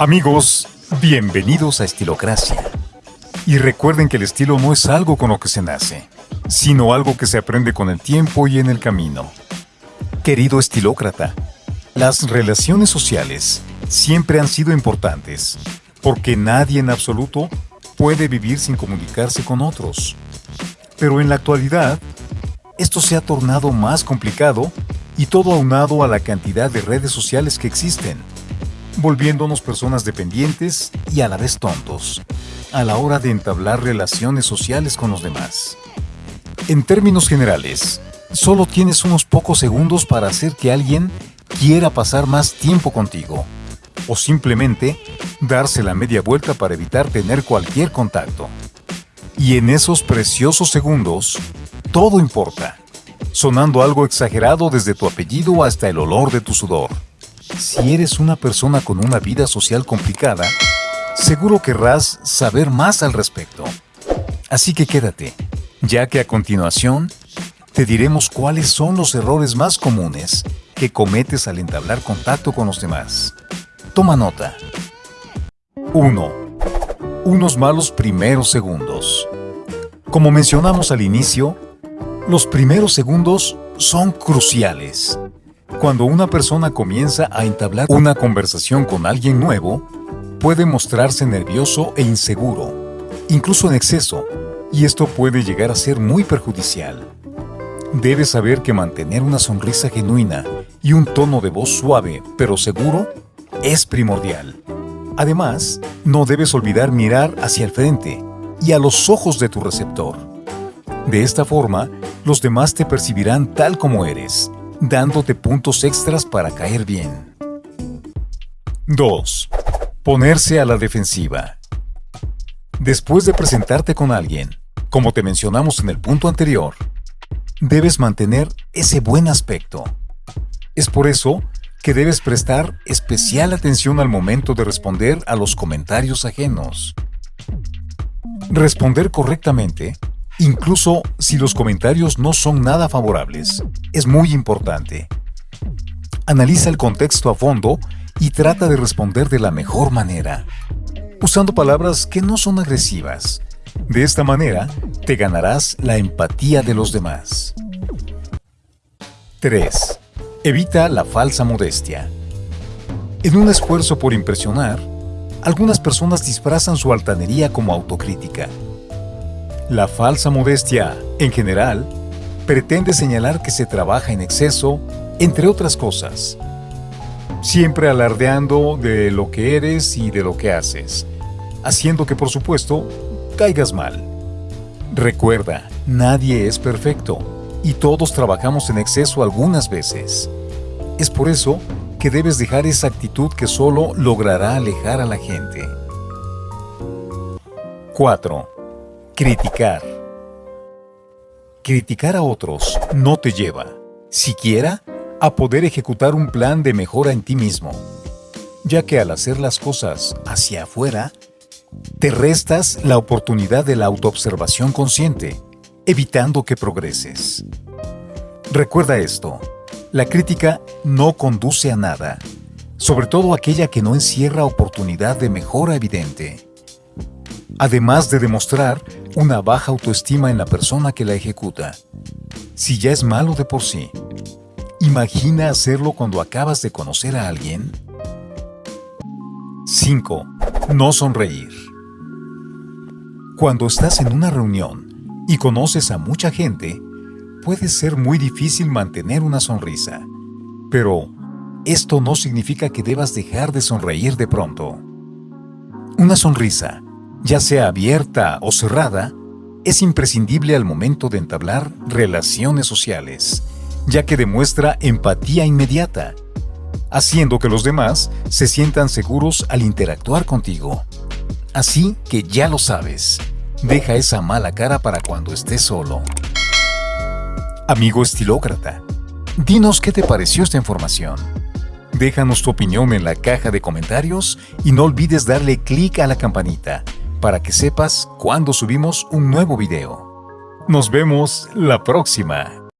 Amigos, bienvenidos a Estilocracia. Y recuerden que el estilo no es algo con lo que se nace, sino algo que se aprende con el tiempo y en el camino. Querido estilócrata, las relaciones sociales siempre han sido importantes, porque nadie en absoluto puede vivir sin comunicarse con otros. Pero en la actualidad, esto se ha tornado más complicado y todo aunado a la cantidad de redes sociales que existen volviéndonos personas dependientes y a la vez tontos, a la hora de entablar relaciones sociales con los demás. En términos generales, solo tienes unos pocos segundos para hacer que alguien quiera pasar más tiempo contigo, o simplemente darse la media vuelta para evitar tener cualquier contacto. Y en esos preciosos segundos, todo importa, sonando algo exagerado desde tu apellido hasta el olor de tu sudor. Si eres una persona con una vida social complicada, seguro querrás saber más al respecto. Así que quédate, ya que a continuación te diremos cuáles son los errores más comunes que cometes al entablar contacto con los demás. Toma nota. 1. Unos malos primeros segundos. Como mencionamos al inicio, los primeros segundos son cruciales. Cuando una persona comienza a entablar una conversación con alguien nuevo, puede mostrarse nervioso e inseguro, incluso en exceso, y esto puede llegar a ser muy perjudicial. Debes saber que mantener una sonrisa genuina y un tono de voz suave pero seguro es primordial. Además, no debes olvidar mirar hacia el frente y a los ojos de tu receptor. De esta forma, los demás te percibirán tal como eres dándote puntos extras para caer bien. 2. Ponerse a la defensiva. Después de presentarte con alguien, como te mencionamos en el punto anterior, debes mantener ese buen aspecto. Es por eso que debes prestar especial atención al momento de responder a los comentarios ajenos. Responder correctamente incluso si los comentarios no son nada favorables, es muy importante. Analiza el contexto a fondo y trata de responder de la mejor manera, usando palabras que no son agresivas. De esta manera, te ganarás la empatía de los demás. 3. Evita la falsa modestia. En un esfuerzo por impresionar, algunas personas disfrazan su altanería como autocrítica la falsa modestia, en general, pretende señalar que se trabaja en exceso, entre otras cosas. Siempre alardeando de lo que eres y de lo que haces, haciendo que, por supuesto, caigas mal. Recuerda, nadie es perfecto y todos trabajamos en exceso algunas veces. Es por eso que debes dejar esa actitud que solo logrará alejar a la gente. 4. Criticar. Criticar a otros no te lleva, siquiera, a poder ejecutar un plan de mejora en ti mismo, ya que al hacer las cosas hacia afuera, te restas la oportunidad de la autoobservación consciente, evitando que progreses. Recuerda esto, la crítica no conduce a nada, sobre todo aquella que no encierra oportunidad de mejora evidente además de demostrar una baja autoestima en la persona que la ejecuta. Si ya es malo de por sí, imagina hacerlo cuando acabas de conocer a alguien. 5. No sonreír. Cuando estás en una reunión y conoces a mucha gente, puede ser muy difícil mantener una sonrisa. Pero esto no significa que debas dejar de sonreír de pronto. Una sonrisa ya sea abierta o cerrada, es imprescindible al momento de entablar relaciones sociales, ya que demuestra empatía inmediata, haciendo que los demás se sientan seguros al interactuar contigo. Así que ya lo sabes, deja esa mala cara para cuando estés solo. Amigo estilócrata, dinos qué te pareció esta información. Déjanos tu opinión en la caja de comentarios y no olvides darle clic a la campanita para que sepas cuando subimos un nuevo video. Nos vemos la próxima.